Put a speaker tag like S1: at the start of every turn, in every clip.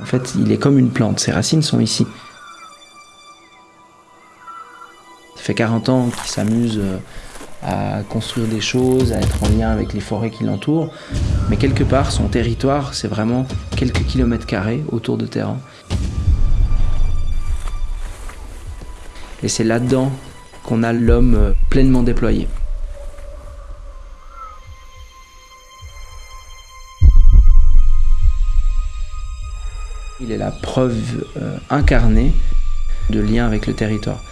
S1: En fait, il est comme une plante, ses racines sont ici. Ça fait 40 ans qu'il s'amuse euh, à construire des choses, à être en lien avec les forêts qui l'entourent. Mais quelque part, son territoire, c'est vraiment quelques kilomètres carrés autour de terrain. Et c'est là-dedans qu'on a l'homme euh, pleinement déployé. Preuve euh, incarnée de lien avec le territoire.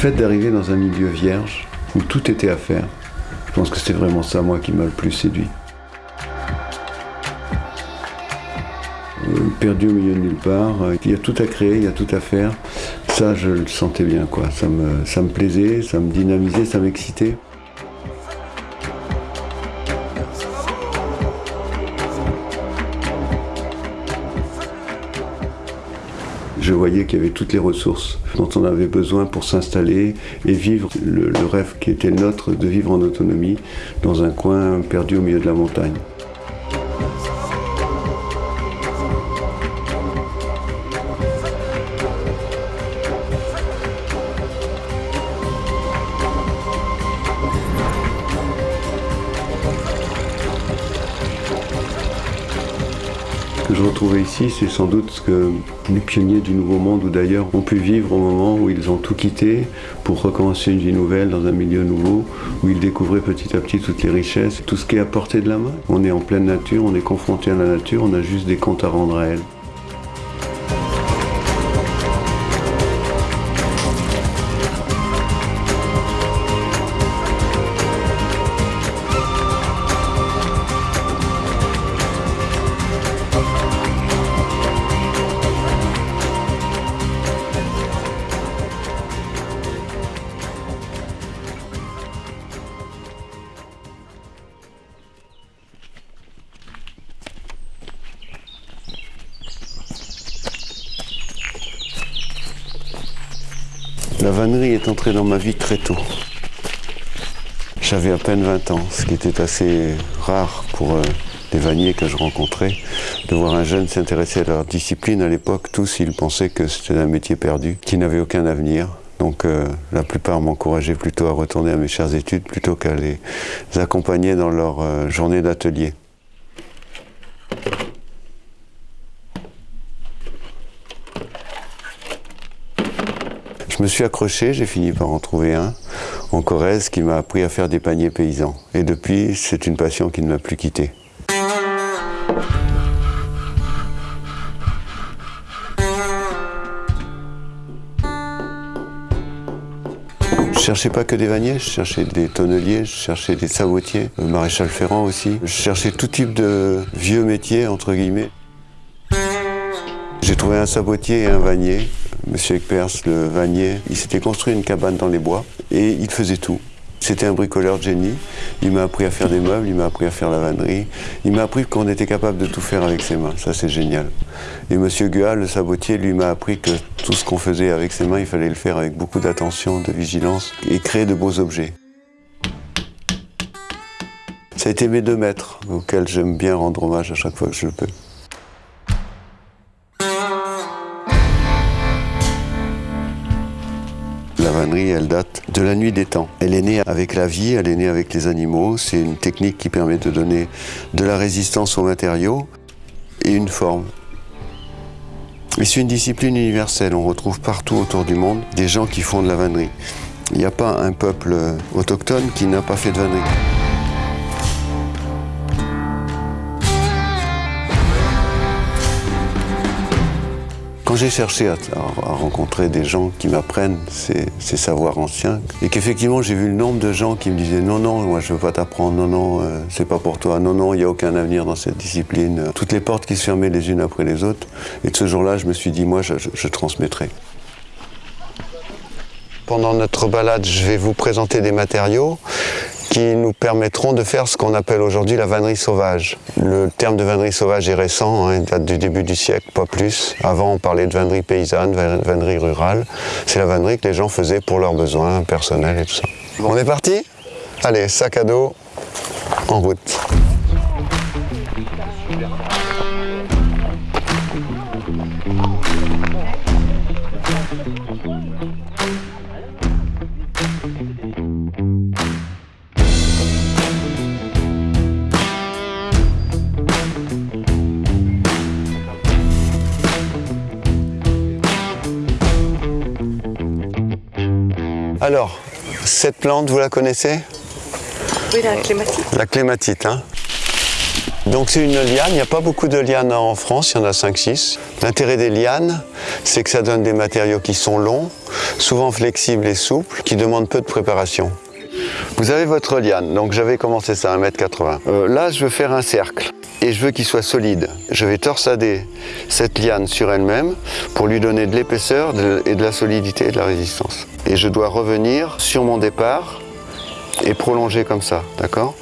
S2: Fait d'arriver dans un milieu vierge, où tout était à faire, je pense que c'est vraiment ça, moi, qui m'a le plus séduit. Euh, Perdu au milieu de nulle part, euh, il y a tout à créer, il y a tout à faire. Ça, je le sentais bien, quoi. Ça me, ça me plaisait, ça me dynamisait, ça m'excitait. Voyais qu'il y avait toutes les ressources dont on avait besoin pour s'installer et vivre le, le, rêve qui était le nôtre de vivre en autonomie dans un coin perdu au milieu de la montagne. Ici, c'est sans doute ce que les pionniers du Nouveau Monde ou d'ailleurs ont pu vivre au moment où ils ont tout quitté pour recommencer une vie nouvelle dans un milieu nouveau, où ils découvraient petit à petit toutes les richesses, tout ce qui est à portée de la main. On est en pleine nature, on est confronté à la nature, on a juste des comptes à rendre à elle. Vannerie est entrée dans ma vie très tôt. J'avais à peine 20 ans, ce qui était assez rare pour euh, les vanniers que je rencontrais, de voir un jeune s'intéresser à leur discipline. À l'époque, tous, ils pensaient que c'était un métier perdu, qui n'avait aucun avenir. Donc euh, la plupart m'encourageaient plutôt à retourner à mes chères études plutôt qu'à les accompagner dans leur euh, journée d'atelier. Je me suis accroché, j'ai fini par en trouver un en Corrèze qui m'a appris à faire des paniers paysans. Et depuis, c'est une passion qui ne m'a plus quitté. Je cherchais pas que des vanniers, je cherchais des tonneliers, je cherchais des sabotiers, le maréchal Ferrand aussi. Je cherchais tout type de vieux métiers, entre guillemets. J'ai trouvé un sabotier et un vannier. Monsieur Ekpers, le vannier, il s'était construit une cabane dans les bois et il faisait tout. C'était un bricoleur de génie. Il m'a appris à faire des meubles, il m'a appris à faire la vannerie. Il m'a appris qu'on était capable de tout faire avec ses mains. Ça, c'est génial. Et Monsieur Gual, le sabotier, lui m'a appris que tout ce qu'on faisait avec ses mains, il fallait le faire avec beaucoup d'attention, de vigilance et créer de beaux objets. Ça a été mes deux maîtres, auxquels j'aime bien rendre hommage à chaque fois que je le peux. Vannerie, elle date de la nuit des temps. Elle est née avec la vie, elle est née avec les animaux. C'est une technique qui permet de donner de la résistance aux matériaux et une forme. Et c'est une discipline universelle. On retrouve partout autour du monde des gens qui font de la vannerie. Il n'y a pas un peuple autochtone qui n'a pas fait de vannerie. J'ai cherché à, rencontrer des gens qui m'apprennent ces, savoirs anciens, et qu'effectivement j'ai vu le nombre de gens qui me disaient non, non, moi je veux pas t'apprendre, non, non, euh, c'est pas pour toi, non, non, il n'y a aucun avenir dans cette discipline. Toutes les portes qui se fermaient les unes après les autres. Et de ce jour-là, je me suis dit, moi, je transmettrai. Pendant notre balade, je vais vous présenter des matériaux qui nous permettront de faire ce qu'on appelle aujourd'hui la vannerie sauvage. Le terme de vannerie sauvage est récent, hein, date du début du siècle, pas plus. Avant, on parlait de vannerie paysanne, vannerie rurale. C'est la vannerie que les gens faisaient pour leurs besoins personnels et tout ça. On est parti? Allez, sac à dos, en route. Alors, cette plante, vous la connaissez?
S3: Oui, la clématite.
S2: La clématite, hein donc c'est une liane, il n'y a pas beaucoup de lianes en France, il y en a 5-6. L'intérêt des lianes, c'est que ça donne des matériaux qui sont longs, souvent flexibles et souples, qui demandent peu de préparation. Vous avez votre liane, donc j'avais commencé ça à 1m80. Euh, là, je veux faire un cercle et je veux qu'il soit solide. Je vais torsader cette liane sur elle-même pour lui donner de l'épaisseur et de la solidité et de la résistance. Et je dois revenir sur mon départ et prolonger comme ça, d'accord?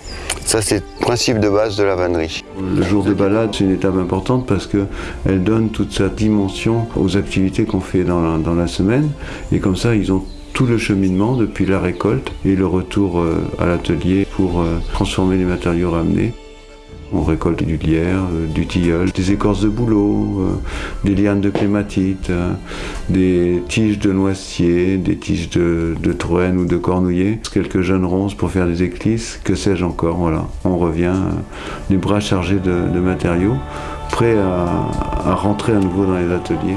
S2: Ça, c'est le principe de base de la vannerie.
S4: Le jour de balade, c'est une étape importante parce qu'elle donne toute sa dimension aux activités qu'on fait dans la, dans la, semaine. Et comme ça, ils ont tout le cheminement depuis la récolte et le retour euh, à l'atelier pour euh, transformer les matériaux ramenés. On récolte du lierre, euh, du tilleul, des écorces de bouleau, euh, des lianes de clématite, euh, des tiges de noisetier, des tiges de, de ou de cornouiller, quelques jeunes ronces pour faire des éclisses, que sais-je encore, voilà. On revient, les bras chargés de, matériaux, prêts à, rentrer à nouveau dans les ateliers.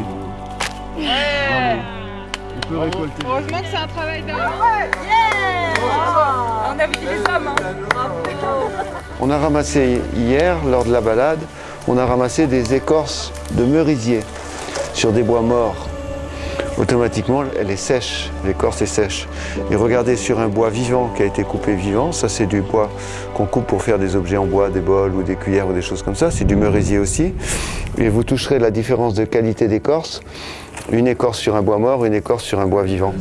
S3: Heureusement que c'est un travail d'homme. On a vu les hommes. Hein.
S2: On a ramassé hier, lors de la balade, on a ramassé des écorces de merisier sur des bois morts. Automatiquement, elle est sèche, l'écorce est sèche. Et regardez sur un bois vivant qui a été coupé vivant, ça c'est du bois qu'on coupe pour faire des objets en bois, des bols ou des cuillères ou des choses comme ça, c'est du merisier aussi. Et vous toucherez la différence de qualité d'écorce une écorce sur un bois mort, une écorce sur un bois vivant.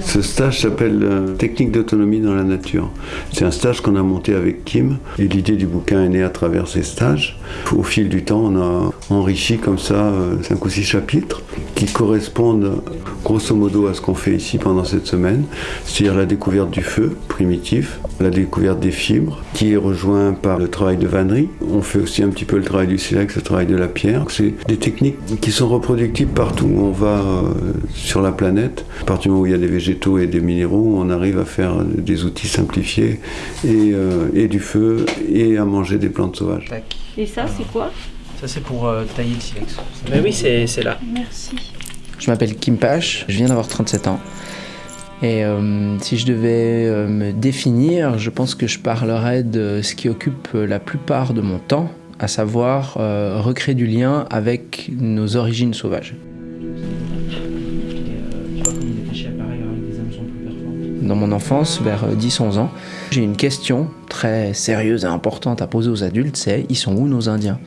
S4: Ce stage s'appelle euh, Technique d'autonomie dans la nature. C'est un stage qu'on a monté avec Kim et l'idée du bouquin est née à travers ces stages. Au fil du temps, on a enrichi comme ça 5 euh, ou 6 chapitres qui correspondent grosso modo à ce qu'on fait ici pendant cette semaine, c'est-à-dire la découverte du feu primitif, la découverte des fibres, qui est rejoint par le travail de vannerie. On fait aussi un petit peu le travail du silex, le travail de la pierre. C'est des techniques qui sont partout où on va euh, sur la planète. À partir du moment où il y a des végétaux et des minéraux, on arrive à faire des outils simplifiés et, euh, et du feu et à manger des plantes sauvages.
S3: Et ça, c'est quoi?
S1: Ça, c'est pour euh, tailler le silex. Mais oui, c'est là.
S3: Merci.
S1: Je m'appelle Kim Pache, je viens d'avoir 37 ans. Et si je devais me définir, je pense que je parlerais de ce qui occupe la plupart de mon temps, à savoir euh, recréer du lien avec nos origines sauvages. Dans mon enfance, vers 10-11 ans, j'ai une question très sérieuse et importante à poser aux adultes, c'est ils sont où nos Indiens?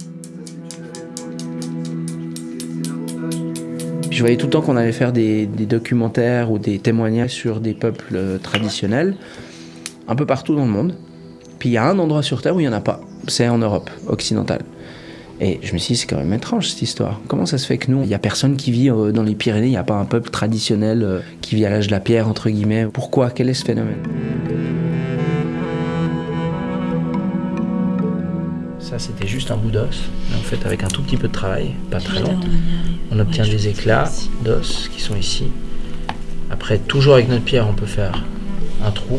S1: Je voyais tout le temps qu'on allait faire des, des, documentaires ou des témoignages sur des peuples euh, traditionnels, un peu partout dans le monde. Puis il y a un endroit sur Terre où il n'y en a pas c'est en Europe occidentale. Et je me suis dit, c'est quand même étrange cette histoire. Comment ça se fait que nous, il n'y a personne qui vit euh, dans les Pyrénées, il n'y a pas un peuple traditionnel euh, qui vit à l'âge de la pierre, entre guillemets? Pourquoi? Quel est ce phénomène? Ça, c'était juste un bout d'os, en fait, avec un tout petit peu de travail, pas très long, on obtient des éclats d'os qui sont ici. Après, toujours avec notre pierre, on peut faire un trou,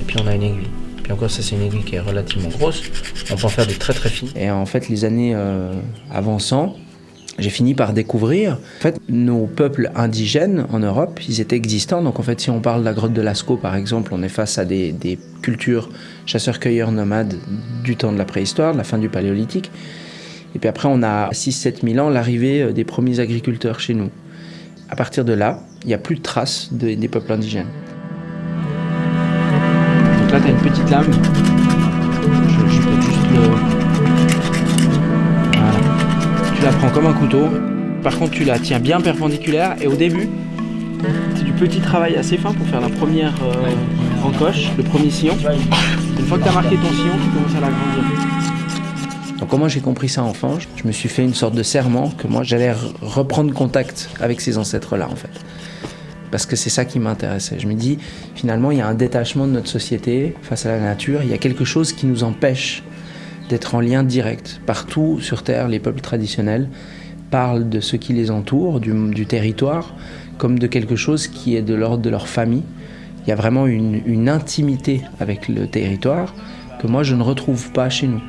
S1: et puis on a une aiguille. Encore, ça c'est une aiguille qui est relativement grosse. On peut en faire des très très fines. Et en fait, les années euh, avançant, j'ai fini par découvrir, en fait, nos peuples indigènes en Europe, ils étaient existants. Donc en fait, si on parle de la grotte de Lascaux, par exemple, on est face à des, cultures chasseurs-cueilleurs nomades du temps de la préhistoire, de la fin du paléolithique. Et puis après, on a 6-7 000 ans l'arrivée euh, des premiers agriculteurs chez nous. À partir de là, il n'y a plus de traces de- des peuples indigènes. Là, tu as une petite lame. Je, peux juste le... Voilà. Tu la prends comme un couteau. Par contre, tu la tiens bien perpendiculaire. Et au début, c'est du petit travail assez fin pour faire la première euh, encoche, le premier sillon. Une fois que tu as marqué ton sillon, tu commences à l'agrandir. Donc comment j'ai compris ça enfant Je me suis fait une sorte de serment que moi j'allais re- reprendre contact avec ces ancêtres-là en fait. Parce que c'est ça qui m'intéressait. Je me dis, finalement, il y a un détachement de notre société face à la nature. Il y a quelque chose qui nous empêche d'être en lien direct. Partout sur Terre, les peuples traditionnels parlent de ce qui les entoure, du, territoire, comme de quelque chose qui est de l'ordre de leur famille. Il y a vraiment une, intimité avec le territoire que moi je ne retrouve pas chez nous.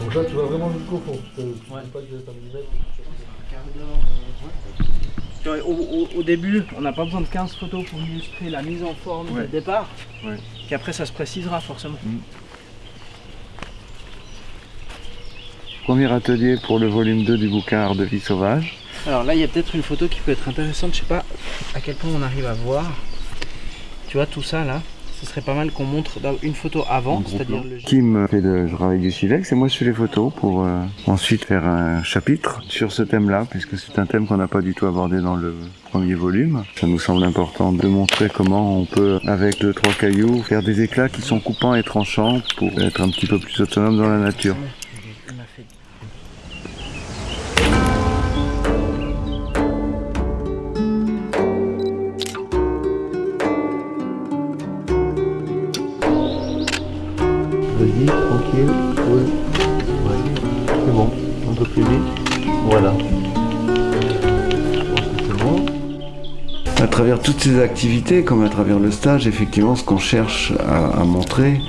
S5: Donc là, tu vraiment pas que
S1: Au, au- au début, on n'a pas besoin de 15 photos pour illustrer la mise en forme
S2: Ouais.
S1: du départ.
S2: Ouais.
S1: Puis après, ça se précisera forcément.
S2: Premier atelier pour le volume 2 du bouquin Art de vie sauvage.
S1: Alors là, il y a peut-être une photo qui peut être intéressante. Je sais pas à quel point on arrive à voir. Tu vois tout ça là Ce serait pas mal qu'on montre une photo avant, c'est-à-dire le
S2: Kim fait le travail du silex et moi je fais les photos pour euh, ensuite faire un chapitre sur ce thème-là, puisque c'est un thème qu'on n'a pas du tout abordé dans le premier volume. Ça nous semble important de montrer comment on peut, avec deux trois cailloux, faire des éclats qui sont coupants et tranchants pour être un petit peu plus autonome dans la nature. Toutes ces activités, comme à travers le stage, effectivement, ce qu'on cherche à, à montrer,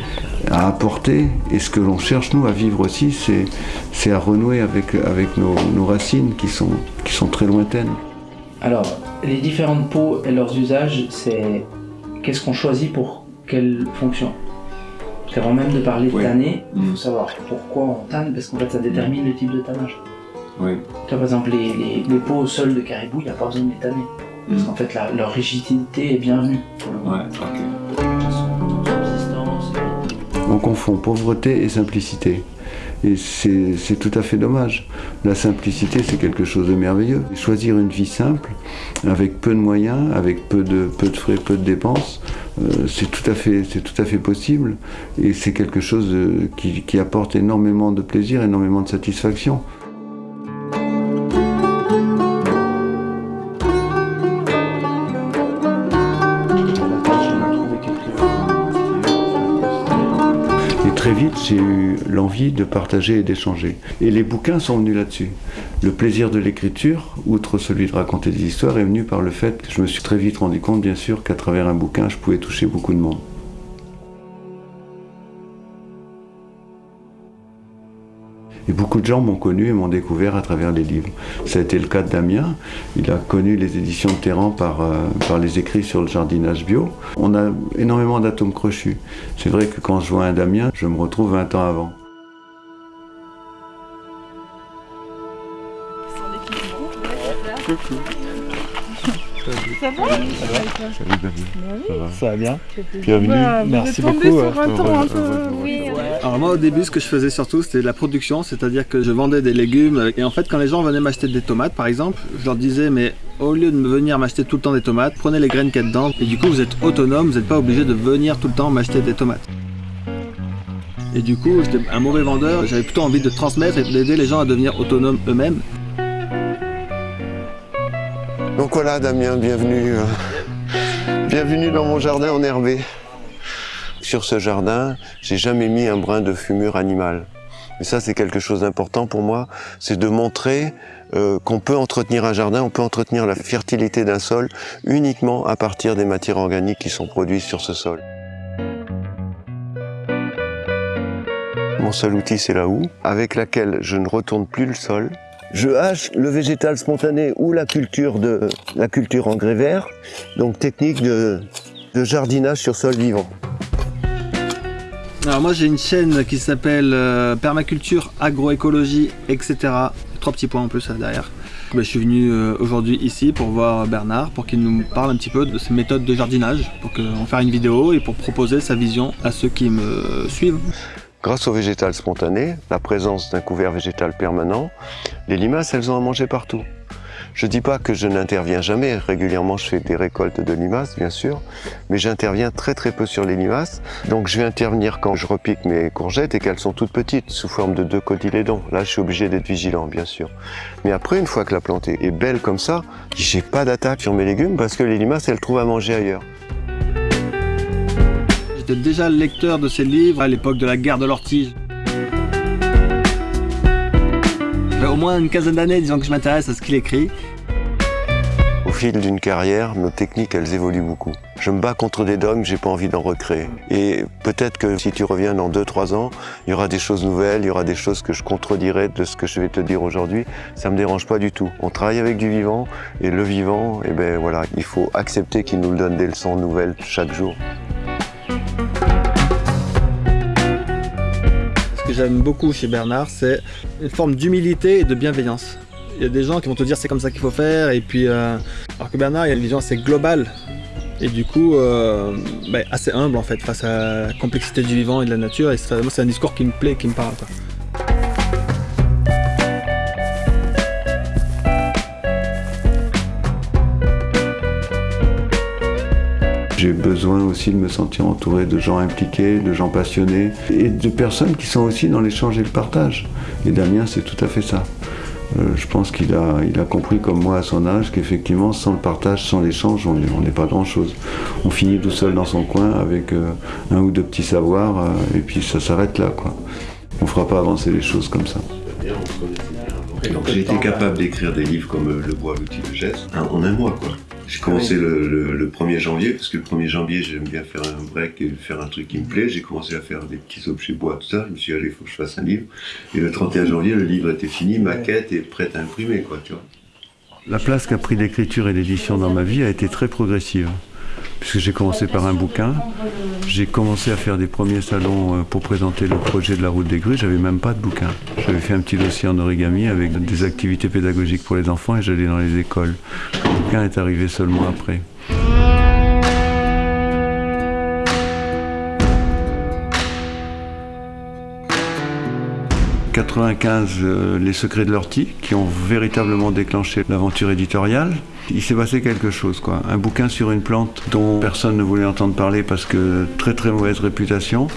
S2: à apporter, et ce que l'on cherche, nous, à vivre aussi, c'est, c'est à renouer avec, avec nos, nos racines qui sont, qui sont très lointaines.
S1: Alors, les différentes peaux et leurs usages, c'est qu'est-ce qu'on choisit pour quelle fonction? Parce qu'avant même de parler de
S2: Oui.
S1: tanner, il
S2: Mm.
S1: faut savoir pourquoi on tanne, parce qu'en fait ça détermine le type de tannage.
S2: Oui.
S1: Tu vois, par exemple, les, les, les peaux au sol de caribou, il n'y a pas besoin de les tanner. Parce qu'en fait, la- leur rigidité est bienvenue. Et-
S2: On confond pauvreté et simplicité. Et c'est tout à fait dommage. La simplicité, c'est quelque chose de merveilleux. Choisir une vie simple, avec peu de moyens, avec peu de, peu de frais, peu de dépenses, euh, c'est tout, à fait- c'est tout à fait possible. Et c'est quelque chose euh, qui, qui apporte énormément de plaisir, énormément de satisfaction. J'ai eu l'envie de partager et d'échanger. Et les bouquins sont venus là-dessus. Le plaisir de l'écriture, outre celui de raconter des histoires, est venu par le fait que je me suis très vite rendu compte, bien sûr, qu'à travers un bouquin, je pouvais toucher beaucoup de monde. Et beaucoup de gens m'ont connu et m'ont découvert à travers les livres. Ça a été le cas de Damien. Il a connu les éditions de Terran par, euh, par les écrits sur le jardinage bio. On a énormément d'atomes crochus. C'est vrai que quand je vois un Damien, je me retrouve 20 ans avant.
S5: Ça va bien
S2: Bienvenue.
S6: Bah,
S5: Merci
S6: vous êtes tombé
S5: beaucoup,
S6: sur un temps un peu...
S7: Oui,
S8: Alors moi au début ce que je faisais surtout c'était de la production, c'est-à-dire que je vendais des légumes. Et en fait quand les gens venaient m'acheter des tomates par exemple, je leur disais mais au lieu de me venir m'acheter tout le temps des tomates, prenez les graines qu'il y a dedans. Et du coup vous êtes autonome, vous n'êtes pas obligé de venir tout le temps m'acheter des tomates. Et du coup j'étais un mauvais vendeur, j'avais plutôt envie de transmettre et d'aider les gens à devenir autonomes eux-mêmes.
S9: Donc voilà, Damien, bienvenue. euh, bienvenue dans mon jardin enherbé. Sur ce jardin, j'ai jamais mis un brin de fumure animale. Et ça, c'est quelque chose d'important pour moi, c'est de montrer euh, qu'on peut entretenir un jardin, on peut entretenir la fertilité d'un sol uniquement à partir des matières organiques qui sont produites sur ce sol. Mon seul outil, c'est la houe, avec laquelle je ne retourne plus le sol, je hache le végétal spontané ou la culture de la culture engrais vert, donc technique de, jardinage sur sol vivant.
S8: Alors moi j'ai une chaîne qui s'appelle euh, Permaculture, Agroécologie, etc. Trois petits points en plus là, derrière. Ben, je suis venu euh, aujourd'hui ici pour voir Bernard, pour qu'il nous parle un petit peu de ses méthodes de jardinage, pour en faire une vidéo et pour proposer sa vision à ceux qui me suivent.
S10: Grâce au végétal spontané, la présence d'un couvert végétal permanent, les limaces, elles ont à manger partout. Je ne dis pas que je n'interviens jamais, régulièrement je fais des récoltes de limaces bien sûr, mais j'interviens très très peu sur les limaces. Donc je vais intervenir quand je repique mes courgettes et qu'elles sont toutes petites, sous forme de deux cotylédons. Là je suis obligé d'être vigilant bien sûr. Mais après une fois que la plante est belle comme ça, j'ai pas d'attaque sur mes légumes parce que les limaces elles trouvent à manger ailleurs.
S8: J'étais déjà lecteur de ces livres à l'époque de la guerre de l'ortige. au moins une quinzaine d'années, disons que je m'intéresse à ce qu'il écrit.
S10: Au fil d'une carrière, nos techniques, elles évoluent beaucoup. Je me bats contre des dogmes, j'ai pas envie d'en recréer. Et peut-être que si tu reviens dans 2-3 ans, il y aura des choses nouvelles, il y aura des choses que je contredirai de ce que je vais te dire aujourd'hui. Ça me dérange pas du tout. On travaille avec du vivant, et le vivant, eh ben voilà, il faut accepter qu'il nous donne des leçons nouvelles chaque jour.
S8: J'aime beaucoup chez Bernard, c'est une forme d'humilité et de bienveillance. Il y a des gens qui vont te dire c'est comme ça qu'il faut faire, et puis euh, alors que Bernard, il a une vision assez globale et du coup euh, bah, assez humble en fait face à la complexité du vivant et de la nature. Et moi, c'est un discours qui me plaît, qui me parle.
S2: J'ai besoin aussi de me sentir entouré de gens impliqués, de gens passionnés et de personnes qui sont aussi dans l'échange et le partage. Et Damien, c'est tout à fait ça. Euh, je pense qu'il a, il a compris comme moi à son âge qu'effectivement, sans le partage, sans l'échange, on n'est pas grand-chose. On finit tout seul dans son coin avec euh, un ou deux petits savoirs euh, et puis ça s'arrête là. Quoi. On ne fera pas avancer les choses comme ça.
S10: J'ai été capable d'écrire des livres comme Le bois, l'outil de geste en un mois. quoi. J'ai commencé le, 1er janvier, parce que le 1er janvier, j'aime bien faire un break et faire un truc qui me plaît. J'ai commencé à faire des petits objets bois, tout ça. Je me suis dit, allez, il faut que je fasse un livre. Et le 31 janvier, le livre était fini, ma quête est prête à imprimer, quoi, tu vois.
S2: La place qu'a pris l'écriture et l'édition dans ma vie a été très progressive puisque j'ai commencé par un bouquin. J'ai commencé à faire des premiers salons euh, pour présenter le projet de la route des grues. J'avais même pas de bouquin. J'avais fait un petit dossier en origami avec des activités pédagogiques pour les enfants et j'allais dans les écoles. Est arrivé seulement après. 95, euh, Les secrets de l'ortie, qui ont véritablement déclenché l'aventure éditoriale. Il s'est passé quelque chose, quoi. Un bouquin sur une plante dont personne ne voulait entendre parler parce que très très mauvaise réputation.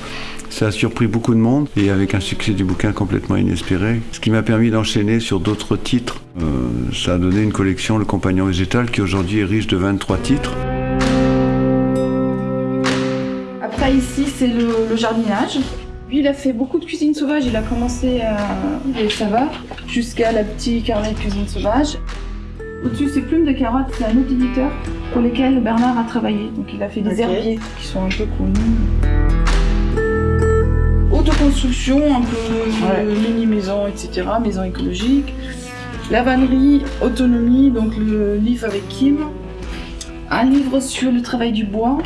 S2: Ça a surpris beaucoup de monde et avec un succès du bouquin complètement inespéré. Ce qui m'a permis d'enchaîner sur d'autres titres. Euh, ça a donné une collection, Le Compagnon Végétal, qui aujourd'hui est riche de 23 titres.
S11: Après ici, c'est le jardinage. Lui, il a fait beaucoup de cuisine sauvage. Il a commencé à ça va, jusqu'à la petite carnet de cuisine sauvage. Au-dessus, c'est Plumes de carottes, c'est un autre éditeur pour lequel Bernard a travaillé. Donc il a fait des herbiers qui sont un peu connus. Autoconstruction, un peu mini-maison, etc. Maison écologique. La vannerie, autonomie, donc le livre avec Kim. Un livre sur le travail du bois.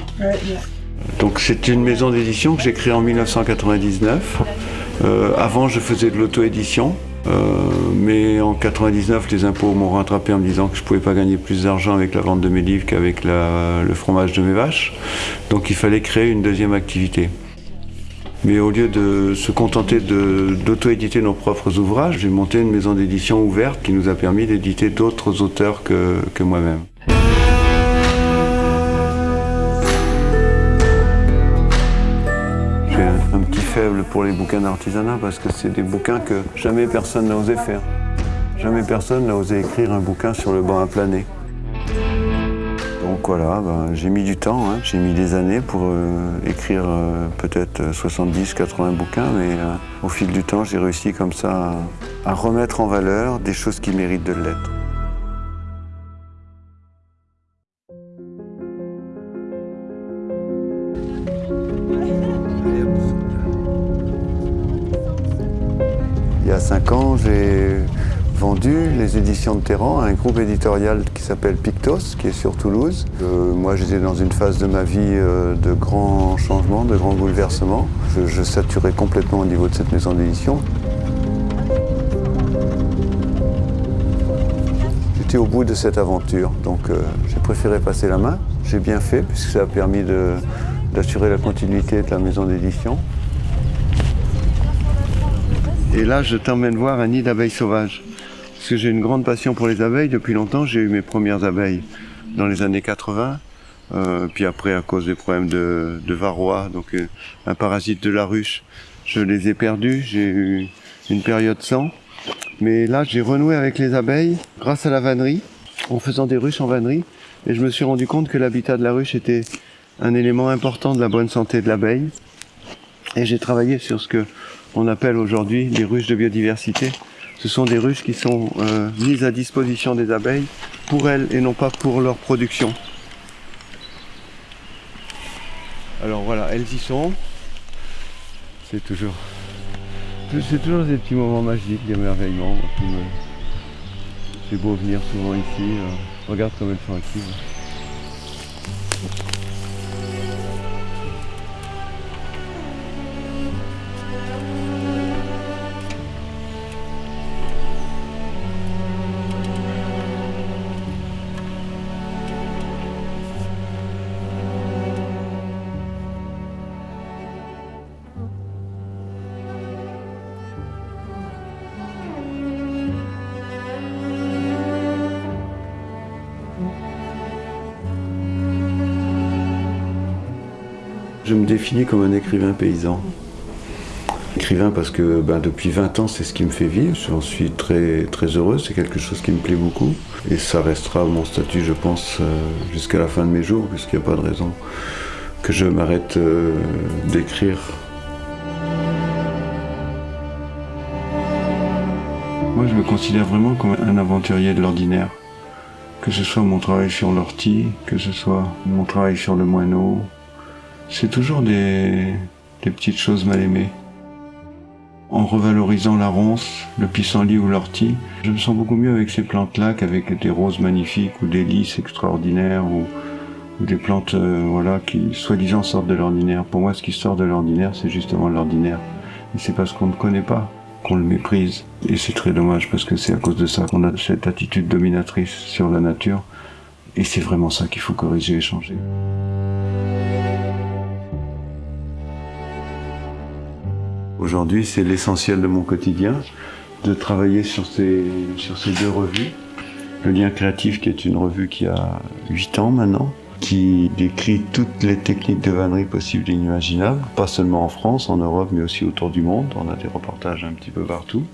S2: Donc c'est une maison d'édition que j'ai créée en 1999. Euh, avant, je faisais de l'auto-édition. Euh, mais en 99, les impôts m'ont rattrapé en me disant que je ne pouvais pas gagner plus d'argent avec la vente de mes livres qu'avec le fromage de mes vaches. Donc il fallait créer une deuxième activité. Mais au lieu de se contenter d'auto-éditer nos propres ouvrages, j'ai monté une maison d'édition ouverte qui nous a permis d'éditer d'autres auteurs que moi-même. faible pour les bouquins d'artisanat parce que c'est des bouquins que jamais personne n'a osé faire. Jamais personne n'a osé écrire un bouquin sur le banc à planer. Donc voilà, ben, j'ai mis du temps, hein. j'ai mis des années pour euh, écrire euh, peut-être 70-80 bouquins, mais euh, au fil du temps, j'ai réussi comme ça à remettre en valeur des choses qui méritent de l'être. Il y a cinq ans, j'ai vendu les éditions de Terran à un groupe éditorial qui s'appelle Pictos, qui est sur Toulouse. Euh, moi, j'étais dans une phase de ma vie euh, de grands changements, de grands bouleversements. Je, saturais complètement au niveau de cette maison d'édition. J'étais au bout de cette aventure, donc euh, j'ai préféré passer la main. J'ai bien fait, puisque ça a permis d'assurer la continuité de la maison d'édition. Et là, je t'emmène voir un nid d'abeilles sauvages. Parce que j'ai une grande passion pour les abeilles. Depuis longtemps, j'ai eu mes premières abeilles dans les années 80. Euh, puis après, à cause des problèmes de, de varroa, donc euh, un parasite de la ruche, je les ai perdus. J'ai eu une période sans. Mais là, j'ai renoué avec les abeilles grâce à la vannerie, en faisant des ruches en vannerie. Et je me suis rendu compte que l'habitat de la ruche était un élément important de la bonne santé de l'abeille. Et j'ai travaillé sur ce que on appelle aujourd'hui les ruches de biodiversité. Ce sont des ruches qui sont euh, mises à disposition des abeilles pour elles et non pas pour leur production. Alors voilà, elles y sont. C'est toujours, c'est toujours des petits moments magiques, d'émerveillement. me- C'est beau venir souvent ici. euh, regarde comme elles sont actives. Définis comme un écrivain paysan. Écrivain parce que ben, depuis 20 ans, c'est ce qui me fait vivre. J'en suis très, très heureux, c'est quelque chose qui me plaît beaucoup. Et ça restera mon statut, je pense, euh, jusqu'à la fin de mes jours, puisqu'il n'y a pas de raison que je m'arrête euh, d'écrire. Moi, je me considère vraiment comme un aventurier de l'ordinaire. Que ce soit mon travail sur l'ortie, que ce soit mon travail sur le moineau, c'est toujours des, petites choses mal aimées. En revalorisant la ronce, le pissenlit ou l'ortie, je me sens beaucoup mieux avec ces plantes-là qu'avec des roses magnifiques ou des lys extraordinaires ou, ou des plantes euh, voilà, qui soi-disant sortent de l'ordinaire. Pour moi, ce qui sort de l'ordinaire, c'est justement l'ordinaire. Et c'est parce qu'on ne connaît pas qu'on le méprise. Et c'est très dommage parce que c'est à cause de ça qu'on a cette attitude dominatrice sur la nature. Et c'est vraiment ça qu'il faut corriger et changer. Aujourd'hui, c'est l'essentiel de mon quotidien de travailler sur ces, sur ces deux revues. Le lien créatif, qui est une revue qui a 8 ans maintenant, qui décrit toutes les techniques de vannerie possibles et inimaginables, pas seulement en France, en Europe, mais aussi autour du monde. On a des reportages un petit peu partout.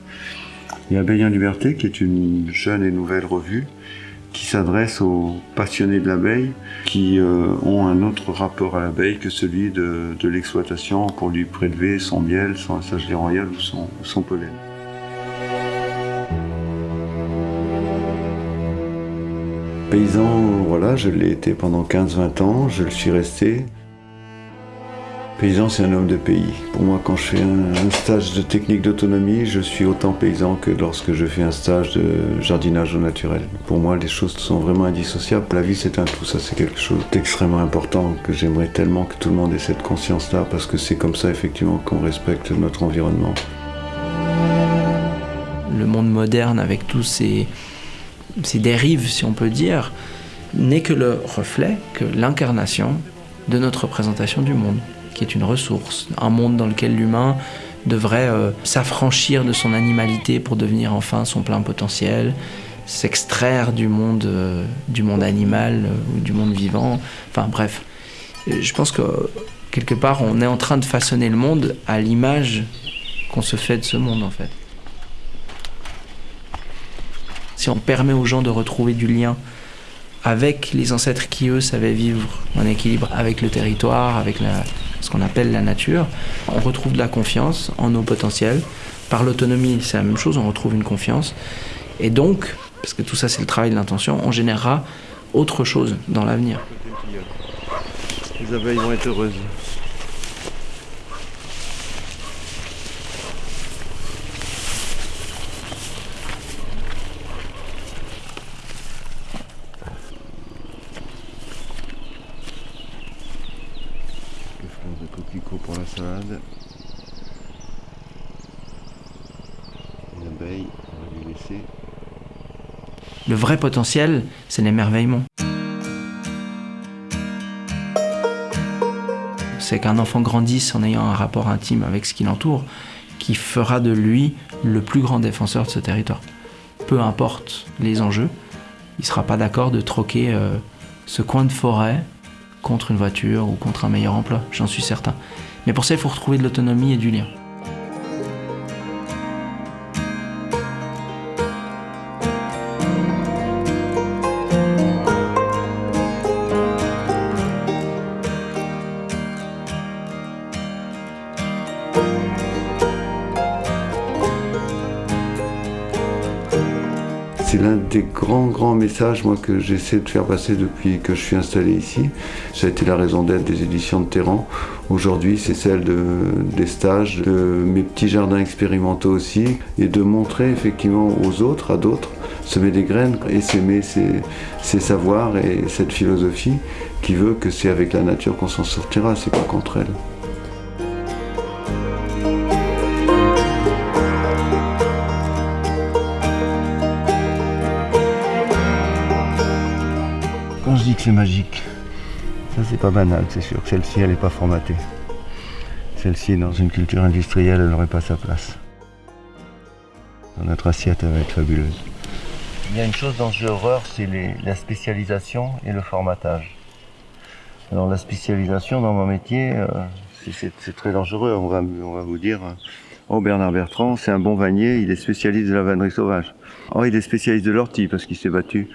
S2: Il y a Liberté, qui est une jeune et nouvelle revue qui s'adresse aux passionnés de l'abeille qui euh, ont un autre rapport à l'abeille que celui de, l'exploitation pour lui prélever son miel, son assagerie royale ou son, son pollen. Paysan, voilà, je l'ai été pendant 15-20 ans, je le suis resté. Paysan, c'est un homme de pays. Pour moi, quand je fais un, stage de technique d'autonomie, je suis autant paysan que lorsque je fais un stage de jardinage au naturel. Pour moi, les choses sont vraiment indissociables. La vie, c'est un tout. Ça, c'est quelque chose d'extrêmement important que j'aimerais tellement que tout le monde ait cette conscience-là, parce que c'est comme ça, effectivement, qu'on respecte notre environnement.
S1: Le monde moderne, avec tous ces, ces dérives, si on peut dire, n'est que le reflet, que l'incarnation de notre représentation du monde, qui est une ressource, un monde dans lequel l'humain devrait euh, s'affranchir de son animalité pour devenir enfin son plein potentiel, s'extraire du monde, euh, du monde animal euh, ou du monde vivant. Enfin bref, je pense que quelque part on est en train de façonner le monde à l'image qu'on se fait de ce monde en fait. Si on permet aux gens de retrouver du lien avec les ancêtres qui, eux, savaient vivre en équilibre avec le territoire, avec ce qu'on appelle la nature, on retrouve de la confiance en nos potentiels. Par l'autonomie, c'est la même chose, on retrouve une confiance. Et donc, parce que tout ça c'est le travail de l'intention, on générera autre chose dans l'avenir.
S2: Les abeilles vont être heureuses.
S12: la salade. Une abeille, on va lui laisser.
S1: Le potentiel, c'est l'émerveillement. C'est qu'un enfant grandisse en ayant un rapport intime avec ce qui l'entoure, qui fera de lui le plus grand défenseur de ce territoire. Peu importe les enjeux, il ne sera pas d'accord de troquer euh, ce coin de forêt contre une voiture ou contre un meilleur emploi, j'en suis certain. Mais pour ça, il faut retrouver de l'autonomie et du lien.
S2: L'un des grands, grands messages moi, que j'essaie de faire passer depuis que je suis installé ici. Ça a été la raison d'être des éditions de Terran. Aujourd'hui, c'est celle de, des stages, de mes petits jardins expérimentaux aussi, et de montrer effectivement aux autres, à d'autres, semer des graines et s'aimer ces savoirs et cette philosophie qui veut que c'est avec la nature qu'on s'en sortira, c'est pas contre elle.
S13: C'est magique, ça c'est pas banal, c'est sûr. Celle-ci, elle n'est pas formatée. Celle-ci, dans une culture industrielle, elle n'aurait pas sa place. Dans notre assiette, elle va être fabuleuse. Il y a une chose dont j'ai horreur, c'est la spécialisation et le formatage. Alors la spécialisation dans mon métier, euh, c'est- très dangereux. On va, on va vous dire, euh, oh Bernard Bertrand, c'est un bon vannier, il est spécialiste de la vannerie sauvage. Oh, il est spécialiste de l'ortie parce qu'il s'est battu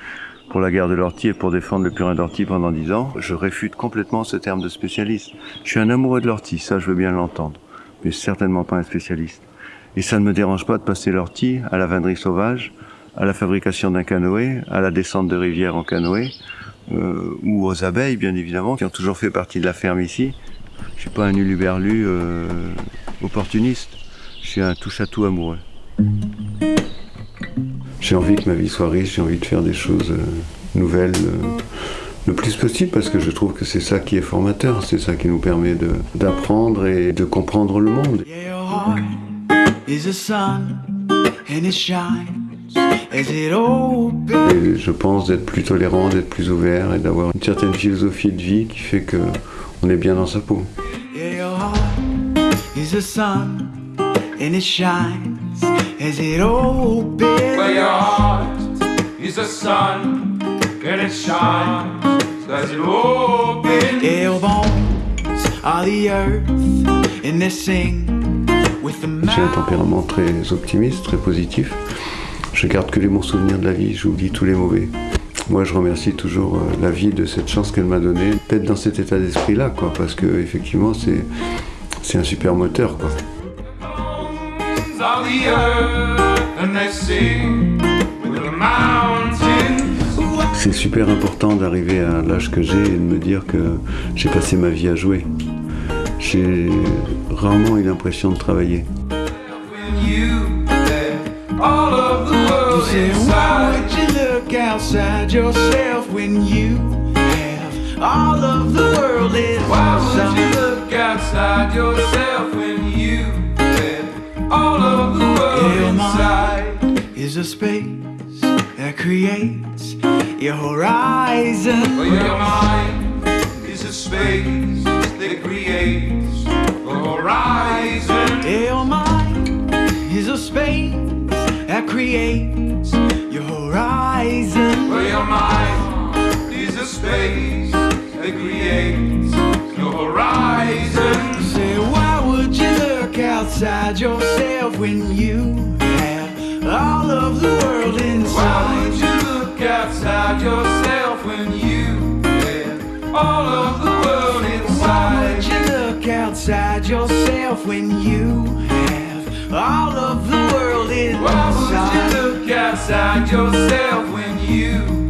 S13: pour la guerre de l'ortie et pour défendre le purin d'ortie pendant dix ans. Je réfute complètement ce terme de spécialiste. Je suis un amoureux de l'ortie, ça je veux bien l'entendre, mais certainement pas un spécialiste. Et ça ne me dérange pas de passer l'ortie à la vannerie sauvage, à la fabrication d'un canoë, à la descente de rivière en canoë, euh, ou aux abeilles bien évidemment, qui ont toujours fait partie de la ferme ici. Je suis pas un uluberlu euh, opportuniste, je suis un touche-à-tout amoureux.
S2: J'ai envie que ma vie soit riche, j'ai envie de faire des choses euh, nouvelles euh, le plus possible parce que je trouve que c'est ça qui est formateur, c'est ça qui nous permet d'apprendre et de comprendre le monde. Et je pense d'être plus tolérant, d'être plus ouvert et d'avoir une certaine philosophie de vie qui fait que on est bien dans sa peau.
S14: Yeah, your heart is a sun and it shines as it opens.
S15: Where your heart is the sun and it shines as it opens.
S14: Yeah, your bones are the earth and they sing with the
S2: J'ai un tempérament très optimiste, très positif. Je garde que les bons souvenirs de la vie, j'oublie tous les mauvais. Moi, je remercie toujours euh, la vie de cette chance qu'elle m'a donnée, d'être dans cet état d'esprit-là, quoi, parce que effectivement, c'est c'est un super moteur, quoi.
S15: Mountains are the earth and they sing with the mountains.
S2: C'est super important d'arriver à l'âge que j'ai et de me dire que j'ai passé ma vie à jouer. J'ai rarement eu l'impression de travailler.
S15: When you let all of the world
S14: Say, why would you look outside yourself when you have all of the world inside?
S15: you look outside yourself when you let all of the world
S14: Yeah,
S15: inside?
S14: is a space that creates your horizon.
S15: Well, your mind is a space that creates a horizon.
S14: Your mind is a space that creates your horizon.
S15: Well, your mind is a space that creates your horizon.
S14: Say, why would you look outside yourself when you have all of the world
S15: Why
S14: inside?
S15: would you look outside yourself when you have all of the world inside?
S14: Why would you look outside yourself when you have all of the world inside?
S15: Why would you look outside yourself when you